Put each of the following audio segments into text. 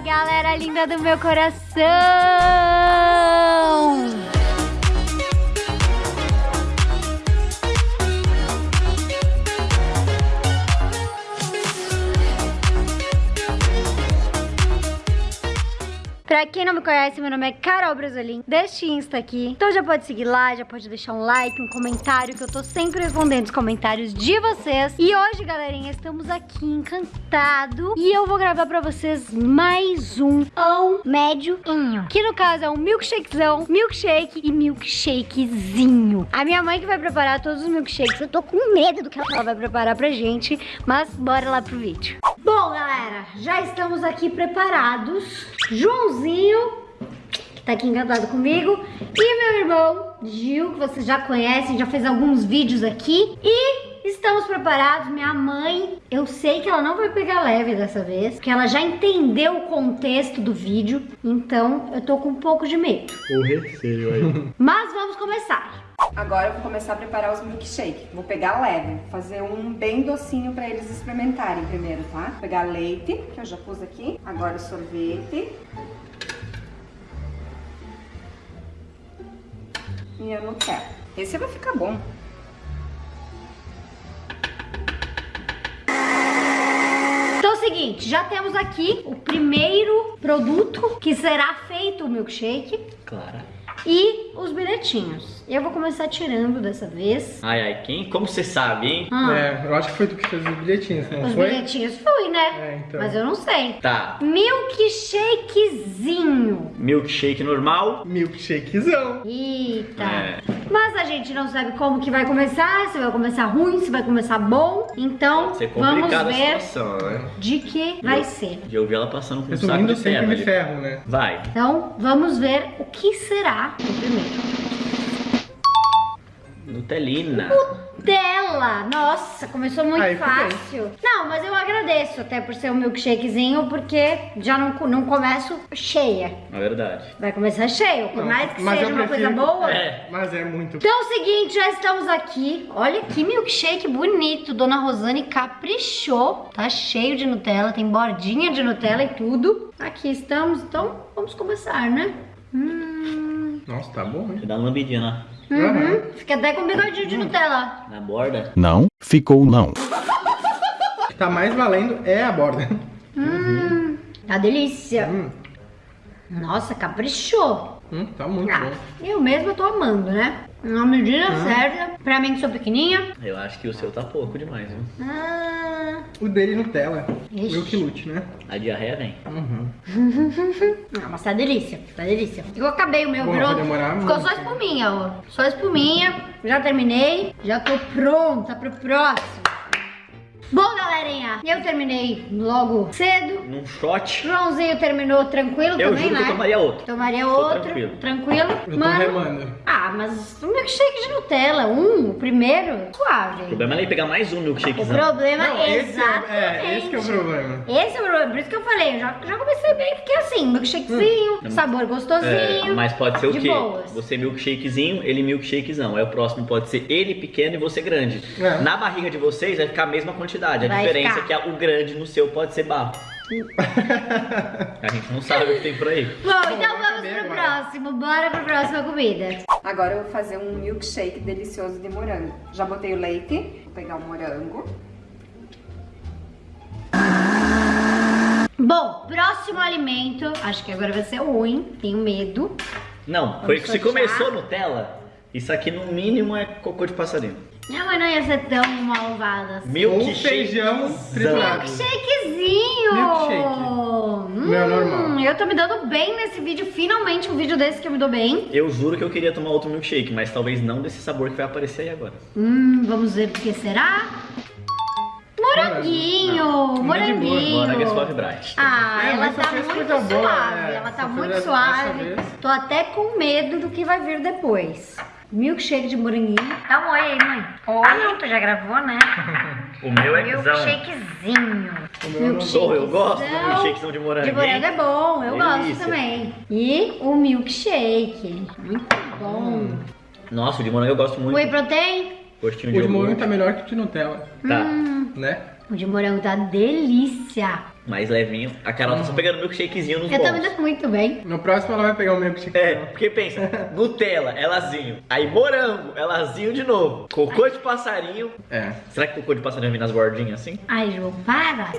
Galera linda do meu coração! Pra quem não me conhece, meu nome é Carol Brasolim, deste Insta aqui. Então já pode seguir lá, já pode deixar um like, um comentário, que eu tô sempre respondendo os comentários de vocês. E hoje, galerinha, estamos aqui encantado e eu vou gravar pra vocês mais um ou médioinho. Que no caso é um milkshakezão, milkshake e milkshakezinho. A minha mãe que vai preparar todos os milkshakes. Eu tô com medo do que ela vai preparar pra gente, mas bora lá pro vídeo. Bom, galera, já estamos aqui preparados. Joãozinho, que tá aqui encantado comigo, e meu irmão Gil, que vocês já conhecem, já fez alguns vídeos aqui. E estamos preparados. Minha mãe, eu sei que ela não vai pegar leve dessa vez, porque ela já entendeu o contexto do vídeo, então eu tô com um pouco de medo. O receio aí. Mas vamos começar. Agora eu vou começar a preparar os milkshake. Vou pegar leve, fazer um bem docinho pra eles experimentarem primeiro, tá? Vou pegar leite, que eu já pus aqui. Agora o sorvete. E a Nutella. Esse vai ficar bom. Então é o seguinte, já temos aqui o primeiro produto que será feito o milkshake Clara. E os bilhetinhos. Eu vou começar tirando dessa vez. Ai, ai, quem? Como você sabe, hein? Ah, É, eu acho que foi tu que fez os bilhetinhos, não os foi? bilhetinhos fui, né? É, então. Mas eu não sei. Tá. Milkshakezinho. Milkshake normal. Milkshakezão. Eita. É. Mas a gente não sabe como que vai começar, se vai começar ruim, se vai começar bom. Então, ser vamos ver situação, né? de que vai ser. Já ouvi ela passando com um saco de me ali. ferro, né? Vai. Então, vamos ver o que será o primeiro. Nutelina. Nutella! Nossa, começou muito Aí, fácil. Não, mas eu agradeço até por ser um milkshakezinho, porque já não, não começo cheia. Na verdade. Vai começar cheio, por Não, mais que mas seja uma coisa prefiro- boa. É. Mas é muito. Então é o seguinte, já estamos aqui. Olha que milkshake bonito. Dona Rosane caprichou. Tá cheio de Nutella, tem bordinha de Nutella e tudo. Aqui estamos, então vamos começar, né? Hum, Nossa, tá bom, hein? Você dá uma lambidinha na, uhum. Fica até com bigodinho de Nutella. na borda. Não, ficou não. O que tá mais valendo é a borda. Hum, tá delícia. Hum, Nossa, caprichou. hum, tá muito Ah, bom. eu mesma tô amando, né? Na medida certa. Pra mim que sou pequenininha. Eu acho que o seu tá pouco demais, viu? Ah, O dele Nutella. Ixi. Milk Lute, né? A diarreia vem. Uhum. mas tá delícia, tá delícia. Eu acabei o meu, Bom, demorar Ficou muito. só espuminha, ó. Só espuminha. Já terminei. Já tô pronta pro próximo. Bom, galerinha, eu terminei logo cedo. Num shot, Joãozinho terminou tranquilo eu também, né? eu tomaria outro. Tomaria Tô outro, tranquilo. tranquilo. Eu tô Mano, remando. ah, mas um milkshake de Nutella, um, o primeiro, O suave. problema é ele pegar mais um O milkshakezão. problema Não, é esse é, é, esse que é o problema. Esse é o problema, por isso que eu falei, eu já, já comecei bem, porque assim, milkshakezinho, Hum. sabor É, gostosinho. mas pode ser o quê? boas. Você milkshakezinho, ele milkshakezão. Aí o próximo pode ser ele pequeno e você grande. É. Na barriga de vocês vai ficar a mesma quantidade. A Vai diferença ficar. é que o grande no seu pode ser barro. a gente não sabe o que tem por aí. Bom, então vamos pro agora. próximo, bora pro próxima comida. Agora eu vou fazer um milkshake delicioso de morango. Já botei o leite, vou pegar o morango. Bom, próximo alimento, acho que agora vai ser ruim, tenho medo. Não, foi Vamos se começou Nutella, isso aqui no mínimo é cocô de passarinho. Minha mãe não ia ser tão malvada assim. Milkshake. feijão triturado. Milkshakezinho! Milkshake. Hum, Meu normal. Eu tô me dando bem nesse vídeo, finalmente um vídeo desse que eu me dou bem. Eu juro que eu queria tomar outro milkshake, mas talvez não desse sabor que vai aparecer aí agora. Hum, vamos ver o que será. Moranguinho, Não, é de boa, moranguinho. Morango é suave bright. Ah, É, ela tá muito coisa boa, suave, é. ela tá Só muito suave. dessa vez. Tô até com medo do que vai vir depois. Milkshake de moranguinho. Dá um oi aí, mãe. Oi. Ah, não, tu já gravou, né? O meu é. Milkshakezinho. O meu não Sou, eu gosto do Milkshakezão. de morango. De morango é bom, eu gosto Delícia. também. E o milkshake. Muito bom. Nossa, o de morango eu gosto muito. Whey protein? Gostinho O de de morango tá melhor que o de Nutella, Tá. Hum. né? O de morango tá delícia. Mais levinho. A Carol tá só pegando milkshakezinho nos Eu tô bons. me dando muito bem. No próximo ela vai pegar o milkshake. É, porque pensa, Nutella, elazinho. Aí morango, elazinho de novo. Cocô de passarinho. É. Será que cocô de passarinho vem nas bordinhas assim? Ai, João, para.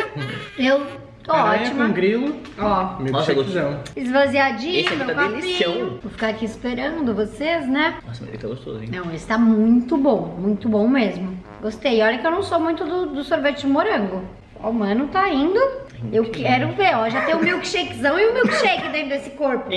Eu tô Aranha ótima. com grilo. Ó, Milkshakezão. esvaziadinho, Esse aqui meu tá copinho. delicião. Vou ficar aqui esperando vocês, né? Nossa, mas ele tá gostoso, hein? Não, esse tá muito bom, muito bom mesmo. Gostei. Olha que eu não sou muito do, do sorvete de morango. Ó, o mano tá indo. Eu quero ver, ó. Já tem o milkshakezão e o milkshake dentro desse corpo.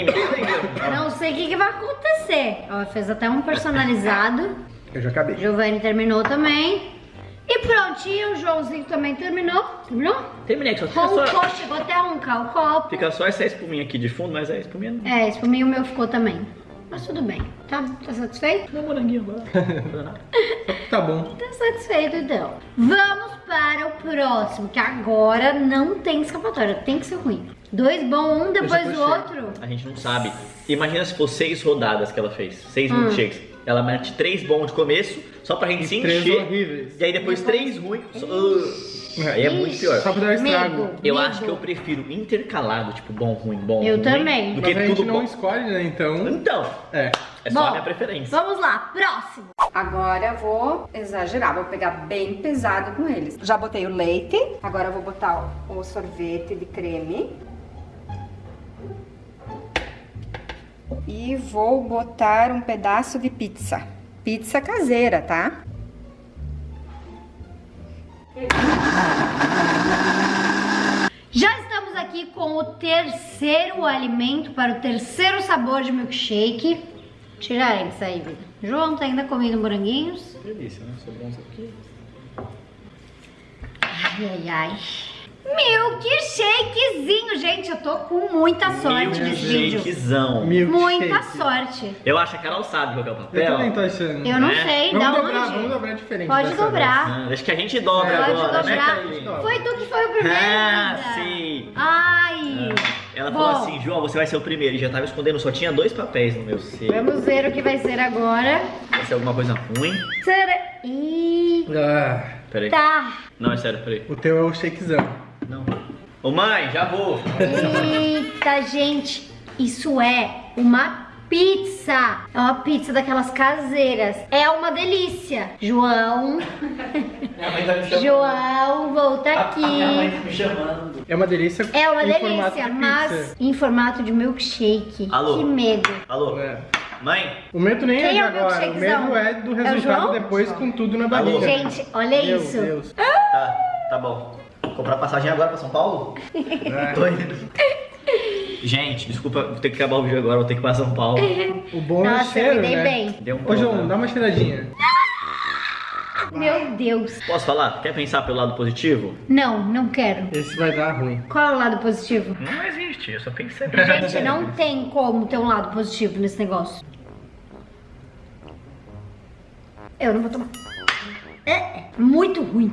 Não sei o que, que vai acontecer. Ó, fez até um personalizado. Eu já acabei. Giovanni terminou também. E prontinho, o Joãozinho também terminou. Terminou? Terminei, só fica Roncou, só, chegou até a roncar o copo. fica só essa espuminha aqui de fundo, mas a espuminha não. É, esse mim o meu ficou também. Mas tudo bem. Tá, tá satisfeito? Não, moranguinho agora. Tá bom. Tá satisfeito então. Vamos para o próximo, que agora não tem escapatória, tem que ser ruim. Dois bom, um depois já do tô outro. A gente não sabe. Imagina se fosse seis rodadas que ela fez. Seis Hum. milkshakes. Ela mete três bons de começo, só pra gente se Três encher. horríveis. E aí depois três ruins. Uh, aí é muito pior. Só pra dar estrago. Eu medo. acho que eu prefiro intercalado, tipo bom, ruim, bom, Eu ruim, também. Do Mas que a gente tudo não bom. escolhe, né? Então. Então, É. é só a Bom, minha preferência. Vamos lá, próximo. Agora eu vou exagerar, vou pegar bem pesado com eles. Já botei o leite, agora eu vou botar o sorvete de creme. E vou botar um pedaço de pizza. Pizza caseira, tá? Já estamos aqui com o terceiro alimento para o terceiro sabor de milkshake. Tirar eles aí, vida. João tá ainda comendo moranguinhos. Delícia, né? Sobrou uns aqui. Ai, ai, ai. Milkshakezinho, gente. Eu tô com muita sorte nesse vídeo. Milkshakezão. Milkshake. Muita sorte. Eu achando que a Carol sabe qual que é o papel. Eu também tô achando. Eu não Né? sei, Vamos dá dobrar, onde? vamos dobrar diferente. Pode dessa dobrar. Ah, Acho que a gente dobra Pode agora, né, dobrar. Carlinhos? Foi tu que foi o primeiro. Ah, sim. Ai. Ela Bom. falou assim, João, você vai ser o primeiro. E já tava escondendo, só tinha dois papéis no meu seio. Vamos ver o que vai ser agora. Vai ser alguma coisa ruim? Será? Ih, vez. Ah, Peraí. tá. Não, é sério, peraí. o teu é o shakezão. Ô mãe, já vou. Eita, gente. Isso é uma pizza. É uma pizza daquelas caseiras. É uma delícia. João. Minha mãe tá me João, volta aqui. tá me chamando. É uma delícia. É uma em formato delícia, de mas pizza. em formato de milkshake. Alô? Que medo. Alô? É. Mãe? O medo nem é Quem é o agora, o milkshakezão? medo é do É resultado João? depois com tudo na Alô? barriga. Gente, olha Meu isso. Deus. Tá, tá bom. Comprar passagem agora pra São Paulo? É. Tô indo. Gente, desculpa, vou ter que acabar o vídeo agora, vou ter que ir pra São Paulo. O bom é o Nossa, cheiro, né? bem. Deu um Ô, João, dá uma cheiradinha. Meu Deus. Posso falar? Quer pensar pelo lado positivo? Não, não quero. Esse vai dar ruim. Qual é o lado positivo? Não existe, eu só pensei. Gente, não tem como ter um lado positivo nesse negócio. Eu não vou tomar. É muito ruim.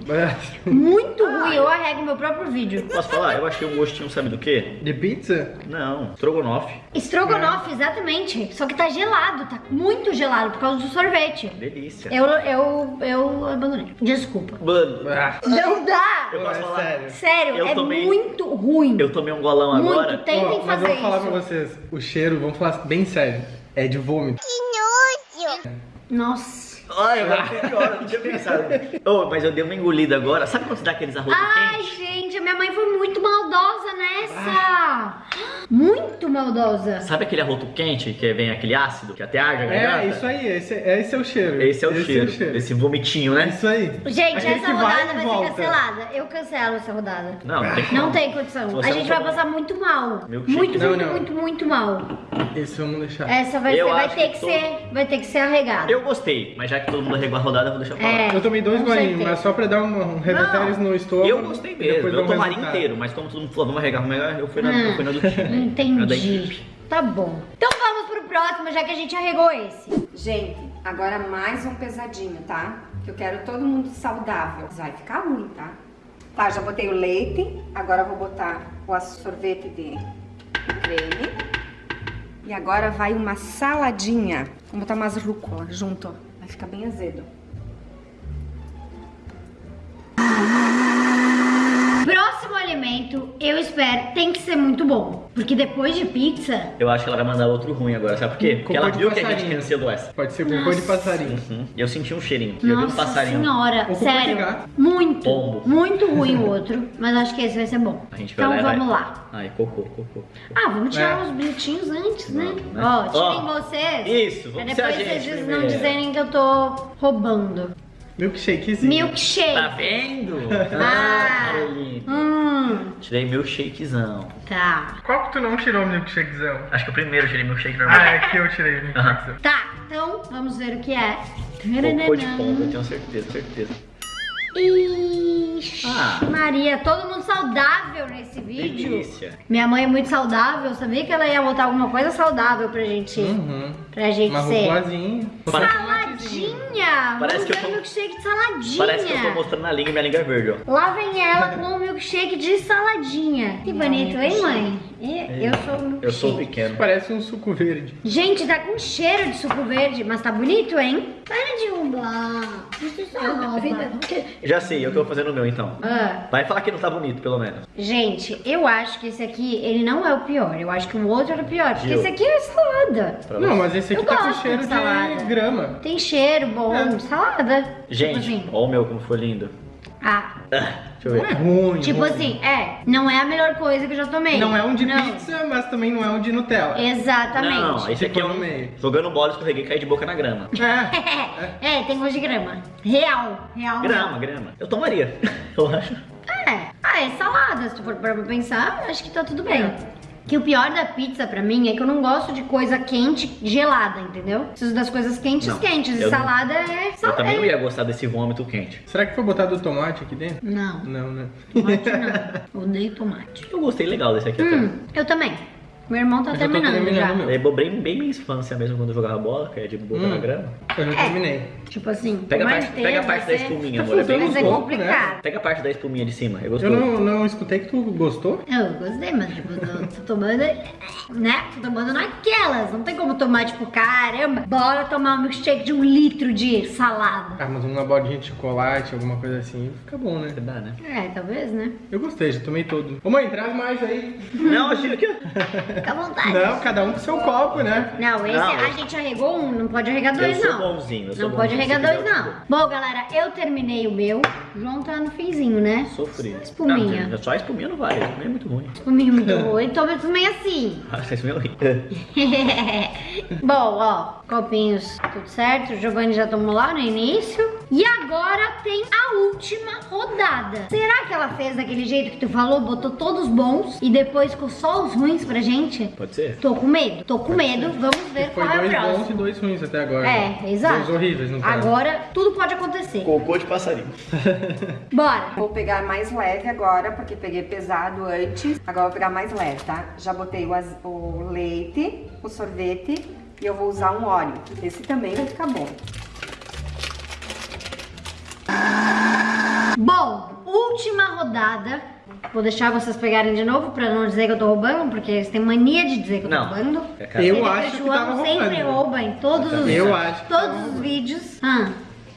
Muito ruim. Eu arrego meu próprio vídeo. Posso falar? Eu achei um gostinho, sabe do quê? De pizza? Não, estrogonofe. Estrogonofe, exatamente. Só que tá gelado, tá muito gelado por causa do sorvete. Delícia. Eu, eu, eu abandonei. Desculpa. Mano, Ah, Não dá! eu posso é falar? sério. Sério, Eu é tomei- muito ruim. Eu tomei um golão Muito, agora. tentem Ó, mas eu fazer vou falar isso. pra vocês, o cheiro, vamos falar bem sério, é de vômito. Nossa. Ai, agora foi pior, eu não tinha pensado. Oh, mas eu dei uma engolida agora. Sabe quando você dá aqueles arroz Ai, quente? gente, a minha mãe foi muito maldosa nessa. Muito maldosa. Sabe aquele arroto quente que vem aquele ácido que até arde a garganta? É, isso aí, esse, esse é o cheiro. Esse é o cheiro, esse vomitinho, né? Isso aí. Gente, Aquele essa vai rodada e vai, ser cancelada. Eu cancelo essa rodada. Não, não tem como. Não tem condição. A gente vai passar muito mal. Milkshake. Muito, Não, muito, não. muito, muito mal. Esse vamos deixar. Essa vai, ser, vai ter que que todo- ser, vai ter que ser arregada. Eu gostei, mas já que todo mundo arregou a rodada, eu vou deixar pra lá. É. Eu tomei dois golinhos, mas só pra dar um, um revertério no estômago. Eu gostei mesmo, eu um tomaria resultado. inteiro, mas como todo mundo falou, vamos arregar, vamos arregar, eu fui na, eu fui na do time. Na da Entendi. Tá bom. Então vamos pro próximo, já que a gente arregou esse. Gente, agora mais um pesadinho, tá? Que eu quero todo mundo saudável. Vai ficar ruim, tá? Tá, já botei o leite. Agora eu vou botar o sorvete de creme. E agora vai uma saladinha. Vou botar umas rúcula junto, ó. Vai ficar bem azedo. Alimento eu espero, tem que ser muito bom. Porque depois de pizza, Eu acho que ela vai mandar outro ruim agora, sabe por quê? Porque ela Cocô viu que a gente cancelou essa. Pode ser cocô de passarinho. Uhum. Eu senti um cheirinho. eu vi um nossa passarinho. senhora, cocô sério, muito, Pombo. muito ruim o outro. Mas acho que esse vai ser bom. A gente vai Então lá e vai. vamos lá. Ai, cocô, cocô. Ah, vamos tirar É. os bilhetinhos antes, né? Vamos, né? Ó, tirem Ó, vocês. isso, Pra vamos ser a depois vocês não dizerem que eu tô roubando. Milkshakezinho. Milkshake. Tá vendo? Ah. Caroline. Hum, Tirei milkshakezão. tá. Qual que tu não tirou o milkshakezão? Acho que o primeiro tirei milkshake normal. Ah, é que eu tirei o milkshakezão. Tá, então vamos ver o que é. Cocô de pombo, eu tenho certeza, certeza. Ixi, Ah. Maria, todo mundo saudável nesse vídeo. Delícia. Minha mãe é muito saudável, sabia que ela ia botar alguma coisa saudável pra gente, Uhum. pra gente Uma ser. rugulazinha. Saladinha! Parece Vamos que eu tô- milkshake de saladinha. Parece que eu tô mostrando a língua e minha língua é verde, ó. Lá vem ela com o milkshake de saladinha. Que bonito, hein, mãe? Eu sou o. Eu sou pequeno. Parece um suco verde. Gente, tá com cheiro de suco verde, mas tá bonito, hein? Para de roubar. Isso é rouba. Já sei, é o eu vou fazer no meu então. Ah, Vai falar que não tá bonito, pelo menos. gente, eu acho que esse aqui, ele não é o pior. Eu acho que o outro era o pior. Porque Gil. esse aqui é salada. Não, mas esse aqui Eu tá com cheiro de salada. grama. Tem cheiro bom, É. salada. Gente, Tipo assim. ó o meu como foi lindo. Ah, Ah, deixa eu Não ver. é ruim. tipo ruim. assim, é, não é a melhor coisa que eu já tomei. Não é um de Não. pizza, mas também não é um de Nutella. Exatamente. Não, não, esse aqui é um... no meio. Jogando bola, escorreguei e caí de boca na grama. É. É, tem gosto de grama. Real, real. Grama, grama. Eu tomaria, eu acho. É, ah, é salada, se tu for pra pensar, acho que tá tudo bem. Que o pior da pizza pra mim é que eu não gosto de coisa quente gelada, entendeu? Preciso das coisas quentes Não, quentes. E eu não- salada é Eu salada. também não ia gostar desse vômito quente. Será que foi botado tomate aqui dentro? Não, Não, né? tomate não. Odeio tomate. Eu gostei legal desse aqui até. Hum, eu também. Meu irmão tá Eu terminando, terminando já. o meu. Lembrou bem, bem minha infância mesmo quando eu jogava bola, que é de boca Hum. na grama. Eu já É. terminei. Tipo assim, Pega a parte, pega a parte da espuminha, Tá amor. É bem Mas é pouco, né? complicado. Pega a parte da espuminha de cima, é Eu gostoso. não, não escutei que tu gostou. Eu gostei, mas tipo, eu tô, tô tomando, né? Tô tomando naquelas. Não tem como tomar, tipo, caramba, bora tomar um milkshake de um litro de salada. Ah, mas uma bolinha de chocolate, alguma coisa assim, fica bom, né? Dá, né? É, talvez, né? Eu gostei, já tomei todo. Ô mãe, traz mais aí. Não, achei aqui, ó. Fica à vontade. Não, cada um com seu copo, né? Não, esse Não, a gente arregou um, não pode arregar Eu dois, sou não. bonzinho, eu sou não pode arregar dois, não. Bom, galera, eu terminei o meu. O João tá no finzinho, né? Sofri. Espuminha. Não, só a espuminha não vale, a espuminha é muito ruim. Espuminha muito ruim. Toma espuminha assim. Ah, Essa espuminha é horrível. Bom, ó, copinhos tudo certo. O Giovanni já tomou lá no início. E agora tem a última rodada. Será que ela fez daquele jeito que tu falou? Botou todos bons e depois ficou só os ruins pra gente? Pode ser? Tô com medo, tô com medo. Vamos ver Foi qual é o dois bons e próximo. dois ruins até agora. É, exato. Dois horríveis, no caso. Agora tudo pode acontecer. Cocô de passarinho. Bora. Vou pegar mais leve agora, porque peguei pesado antes. Agora vou pegar mais leve, tá? Já botei o, az- o leite, o sorvete e eu vou usar um óleo. Esse também vai ficar bom. Bom, última rodada. Vou deixar vocês pegarem de novo pra não dizer que eu tô roubando, porque eles têm mania de dizer que eu tô Não. roubando. É. Eu Ele acho que tava sempre roubando. rouba em todos os, Eu acho que todos os vídeos. Ah,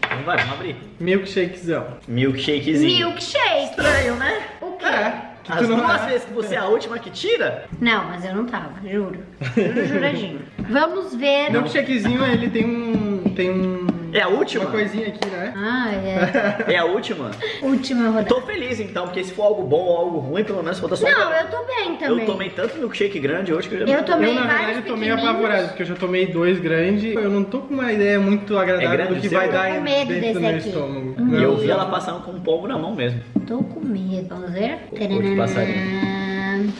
Então vai, vamos abrir. Milkshakezão. Milkshakezinho. milkshake. Estranho, né? O quê? É. Que As duas é. vezes que você é a última que tira? Não, mas eu não tava, juro. Juro, juradinho. Vamos ver. Milkshakezinho, ele tem um. Tem um. É a última? Uma coisinha aqui, né? Ah, é. É a última? Última rodada. Tô feliz então, porque se for algo bom ou algo ruim, pelo menos falta só um. Não, eu tô bem também. Eu tomei tanto milkshake grande hoje que eu já Eu tomei eu, na verdade, meio pequenininhos. apavorado, porque eu já tomei dois grandes. Eu não tô com uma ideia muito agradável É grande do que vai Eu dar com medo dentro desse do meu aqui. estômago. Hum. E eu vi ela passando com um pombo na mão mesmo. Tô com medo. Vamos ver? Cocô de passarinho.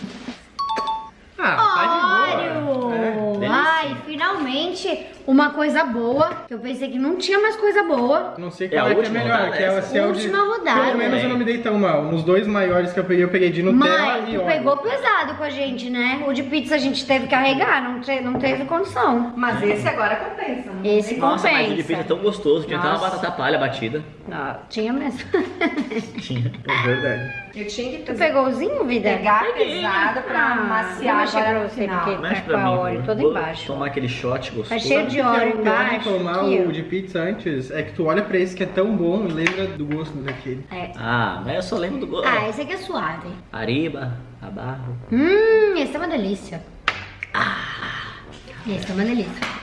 Ah, tá de boa. É. Ai, finalmente uma coisa boa. Eu pensei que não tinha mais coisa boa. Não sei É qual a é, que é última melhor, rodada que é, essa? se é o de... Última rodada. Pelo menos eu não me dei tão mal. Nos dois maiores que eu peguei, eu peguei de Nutella Mãe, e tu óleo. pegou pesado com a gente, né? O de pizza a gente teve que carregar, não, te- não teve condição. Mas esse agora compensa. não Esse? Nossa, mas o de compensa. pizza é tão gostoso. Tinha até uma Nossa. batata palha batida. Não, tinha mesmo. Tinha. É verdade. Eu tinha que tu pegou o zinho, vida? pegar pesado pra Ah, maciar agora pra no você, final. porque- Mexe Tá pra com mim. a óleo todo embaixo. Tomar aquele shot gostoso. Tá cheio de que é pior de embaixo. tomar aqui, o de pizza antes é que tu olha pra esse que é tão bom e lembra do gosto daquele. É. Ah, mas eu só lembro do gosto. Ah, esse aqui é suave. Ariba, abarro. Hum, esse é uma delícia. Ah, esse é uma delícia.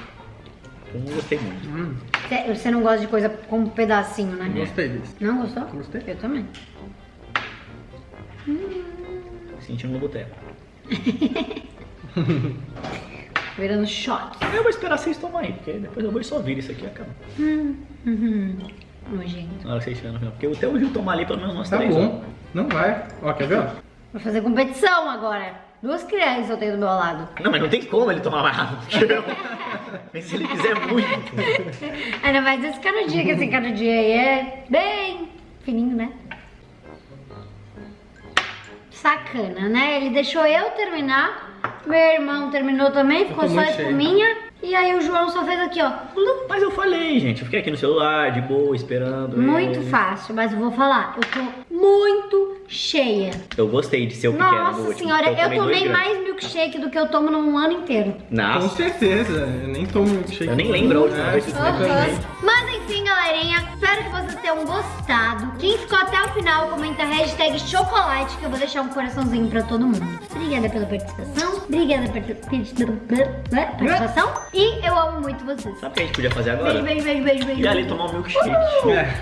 Eu não gostei muito. Hum, Cê- Você não gosta de coisa com um pedacinho, né? gostei desse. Não gostou? Gostei. Eu também. Sentindo no boteco. Virando shot. Eu vou esperar vocês tomarem, porque depois eu vou só vir isso aqui e acaba. Uhum. Nojento. Na hora que vocês estiverem no final. Porque até o Gil tomar ali pelo menos umas Tá três. bom. Não vai. Ó, quer ver? ó? Vou fazer competição agora. Duas crianças eu tenho do meu lado. ó. Não, mas não tem como ele tomar mais rápido que eu. Mas se ele fizer muito. Ainda mais esse canudinho, que esse canudinho aí é bem fininho, né? Sacana, né? Ele deixou eu terminar. Meu irmão terminou também, ficou tô só cheio. espuminha. E aí o João só fez aqui, ó. Mas eu falei, gente. Eu fiquei aqui no celular, de boa, esperando. Muito ele. fácil, mas eu vou falar. Eu tô muito cheia. Eu gostei de ser o pequeno no Nossa último. senhora, então eu tomei mais milkshake do que eu tomo num ano inteiro. Com Nossa, certeza. Eu nem tomo milkshake. eu nem lembro a última vez que eu eu tomei. Galerinha, espero que vocês tenham gostado. Quem ficou até o final, comenta a hashtag chocolate, que eu vou deixar um coraçãozinho pra todo mundo. Obrigada pela participação, obrigada pela participação e eu amo muito vocês. Sabe o que a gente podia fazer agora? Beijo, beijo, beijo, beijo, beijo. Ir ali tomar um milkshake. É.